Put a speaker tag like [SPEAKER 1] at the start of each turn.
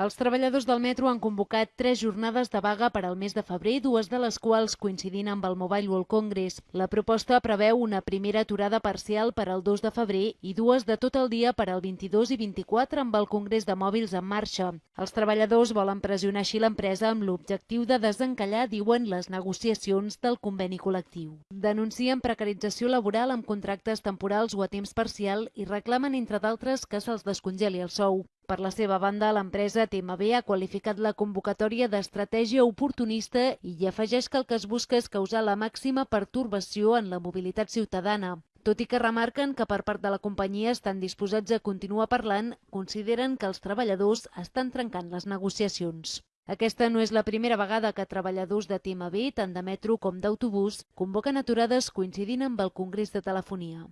[SPEAKER 1] Els treballadors del metro han convocat tres jornades de vaga per al mes de febrer, dues de les quals coincidint amb el Mobile World Congress. La proposta preveu una primera aturada parcial per al 2 de febrer i dues de tot el dia per al 22 i 24 amb el Congrés de Mòbils en marxa. Els treballadors volen pressionar així l'empresa amb l'objectiu de desencallar, diuen, les negociacions del conveni col·lectiu. Denuncien precarització laboral amb contractes temporals o a temps parcial i reclamen, entre d'altres, que se'ls descongeli el sou. Per la seva banda, l'empresa TMB ha qualificat la convocatòria d'estratègia oportunista i hi afegeix que el que es busca és causar la màxima pertorbació en la mobilitat ciutadana. Tot i que remarquen que per part de la companyia estan disposats a continuar parlant, consideren que els treballadors estan trencant les negociacions. Aquesta no és la primera vegada que treballadors de TMB, tant de metro com d'autobús, convoquen aturades coincidint amb el Congrés de Telefonia.